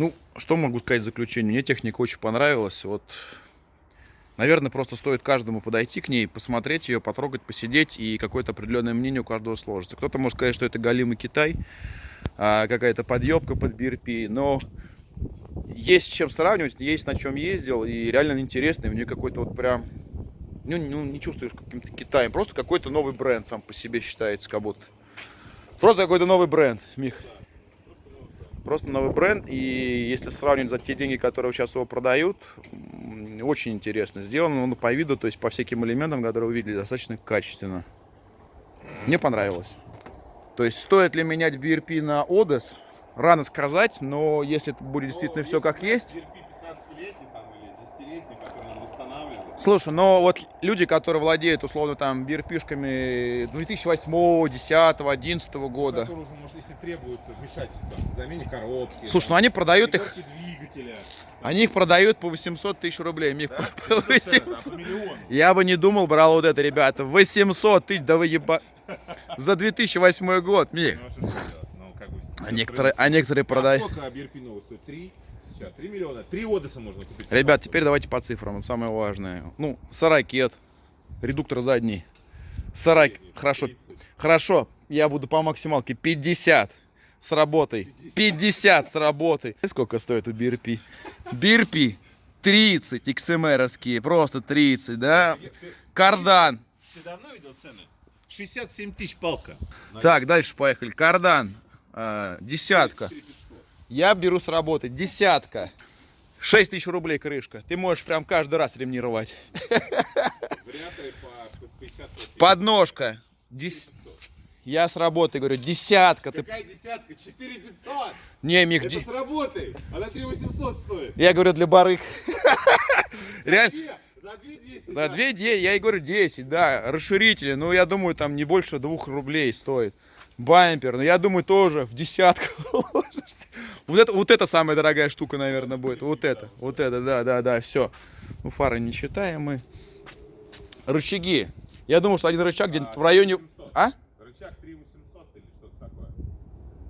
Ну, что могу сказать в заключение? Мне техника очень понравилась. Вот, наверное, просто стоит каждому подойти к ней, посмотреть ее, потрогать, посидеть, и какое-то определенное мнение у каждого сложится. Кто-то может сказать, что это галимый Китай, а, какая-то подъебка под BRP, но есть чем сравнивать, есть на чем ездил, и реально интересно, и у нее какой-то вот прям, ну, ну не чувствуешь каким-то Китаем, просто какой-то новый бренд сам по себе считается, как будто. Просто какой-то новый бренд, Мих. Просто новый бренд, и если сравнивать за те деньги, которые сейчас его продают, очень интересно сделано, ну, по виду, то есть по всяким элементам, которые вы видели, достаточно качественно. Мне понравилось. То есть стоит ли менять BRP на Odes? Рано сказать, но если будет действительно все как есть... Слушай, но вот люди, которые владеют, условно, там, бирпишками 2008, 10, 11 года. Которые уже, может, если требуют вмешательства, замене коробки. Слушай, ну они продают их... двигателя. Они их продают по 800 тысяч рублей. Их Да? по 800. Я бы не думал, брал вот это, ребята. 800 тысяч, да вы еба... За 2008 год, Мих. А некоторые, а некоторые продают. А сколько новый стоит? 3? Сейчас 3 миллиона. 3 Одесса можно купить. Ребят, теперь давайте по цифрам, самое важное. Ну, сорокет, редуктор задний. 40, хорошо, 30. хорошо, я буду по максималке 50 с работой. 50 с работой. Сколько стоит у BRP? BRP 30 XMR-овские, просто 30, да? Кардан. Ты давно видел цены? 67 тысяч палка. Так, дальше поехали. Кардан, а, десятка. 4500. Я беру с работы десятка. 6 тысяч рублей крышка. Ты можешь прям каждый раз ремни рвать. Вариаторы по 50 Подножка. Дес- Я с работы говорю, десятка. Ты... Какая десятка? 4500! Не, Мик, Это с работой! Она 3800 стоит! я говорю для барыг. Реально. За 2 10. За 2 10, я и говорю 10, да, расширители, ну я думаю там не больше 2 рублей стоит. Бампер, ну я думаю тоже в десятку уложишься. Вот это, вот это самая дорогая штука, наверное, будет. Вот это, вот это, да, да, да, все. Ну фары не считаем мы. Рычаги. Я думаю, что один рычаг где-нибудь в районе... А? Рычаг 3800 или что-то такое.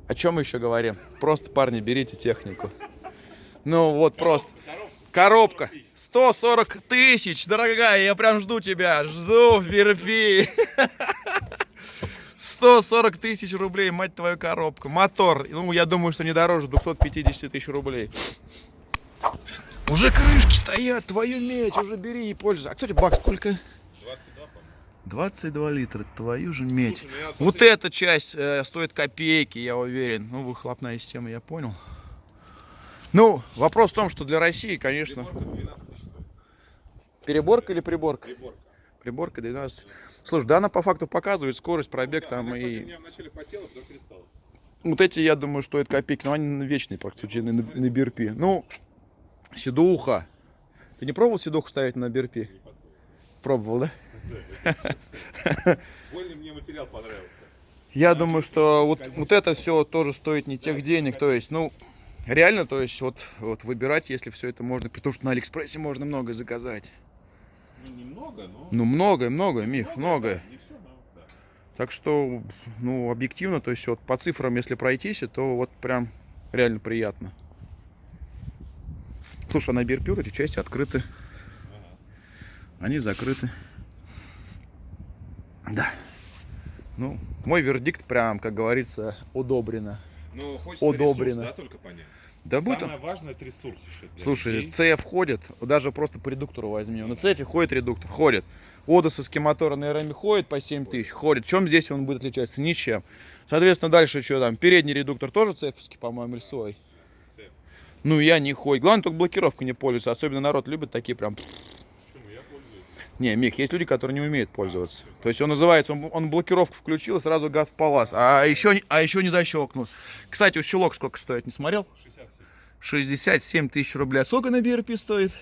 О чем мы еще говорим? Просто, парни, берите технику. Ну вот просто. Коробка. 140 тысяч, дорогая, я прям жду тебя. Жду в BRP. 140 тысяч рублей, мать твою, коробка. Мотор, ну, я думаю, что не дороже 250 тысяч рублей. Уже крышки стоят, твою медь, уже бери и пользуйся. А, кстати, бак сколько? 22, по-моему. 22 литра, твою же медь. Слушай, ну Вот эта часть э, стоит копейки, я уверен. Ну, выхлопная система, я понял. Ну, вопрос в том, что для России, конечно, Приборка 12 тысяч стоит. переборка или приборка? Приборка. Приборка 12. Слушай, да, она по факту показывает скорость, пробег Да, там и... потела. Вот эти, я думаю, стоят копейки, но они вечные практически на, на BRP. Ну, седуха. Ты не пробовал седуху ставить на BRP? Пробовал, да? Больно мне материал понравился. Я думаю, что вот, вот это все тоже стоит не тех денег. То есть, ну, реально, то есть, вот, вот выбирать, если все это можно. Потому что на Алиэкспрессе можно много заказать. Ну, немного, но... Ну, многое, многое, Мих, многое. да, все, но да. Так что, ну, объективно, то есть, вот по цифрам, если пройтись, то вот прям реально приятно. Слушай, а на вот эти части открыты. Ага. Они закрыты. Да. Ну, мой вердикт прям, как говорится, удобрено. Ну, хочется Одобрено. ресурс, да, только понять. Да будет Самое важное это ресурс еще. Слушай, людей. CF ходит, даже просто по редуктору возьми. На CF ходит редуктор, ходит. Одессовский мотор на РМ ходит по 7 тысяч, ходит. Чем здесь он будет отличаться? Ничем. Соответственно, дальше что там? Передний редуктор тоже CF, по-моему, или свой? Ну, я не ходит. Главное, только блокировка не пользуется. Особенно народ любит такие прям... Не, Мих, есть люди, которые не умеют пользоваться. То есть он называется, он, он блокировку включил, и сразу газ в палас. А еще, а еще не защелкнул. Кстати, у щелок сколько стоит, не смотрел? 67. 67 тысяч рублей. А сколько на BRP стоит?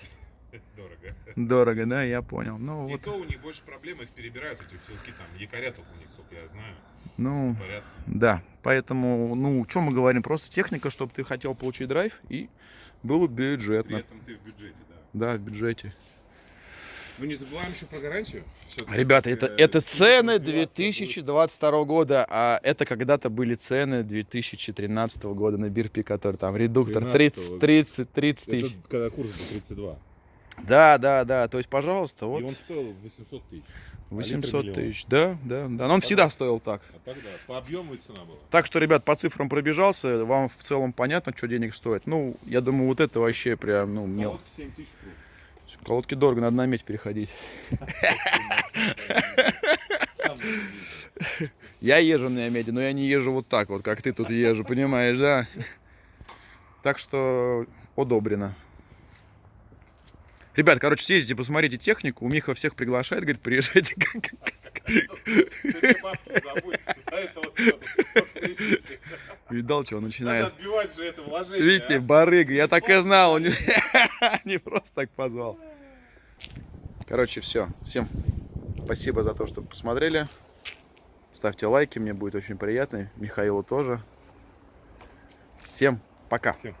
Дорого. Дорого, да, я понял. Ну, И вот, то у них больше проблем, их перебирают эти ссылки там, якоря только у них, сколько я знаю, ну, парятся. да. Поэтому, ну, что мы говорим? Просто техника, чтобы ты хотел получить драйв и было При бюджетно. этом ты в бюджете, да. Да, в бюджете. Ну не забываем еще про гарантию. Ребята, это, э, это цены развиваться будет. 2022 года, а это когда-то были цены 2013 года на Бирпи, который там редуктор 30, 30, 30 тысяч. Это когда курс был 32. Да, да, да, то есть, пожалуйста, И вот он стоил 800 тысяч. 800 миллион. тысяч. Да, да, да, но он всегда стоил так. А тогда по объему и цена была. Так что, ребят, по цифрам пробежался, вам в целом понятно, что денег стоит. Ну, я думаю, вот это вообще прям, ну, мел. Колодки 7 тысяч круг. Колодки дорого, надо на медь переходить. Я езжу на меди, но я не езжу вот так вот, как ты тут езжу, понимаешь, да? Так что одобрено. Ребят, короче, съездите, посмотрите технику. У Миха всех приглашает, говорит, приезжайте. Ты бабки не забудь, за это вот всё. Вот Видал, что он Надо начинает. отбивать же это вложение. Видите, а? барыга, я так и знал. он Не не просто так позвал. Короче, все. Всем спасибо за то, что посмотрели. Ставьте лайки, мне будет очень приятно. Михаилу тоже. Всем пока. Всем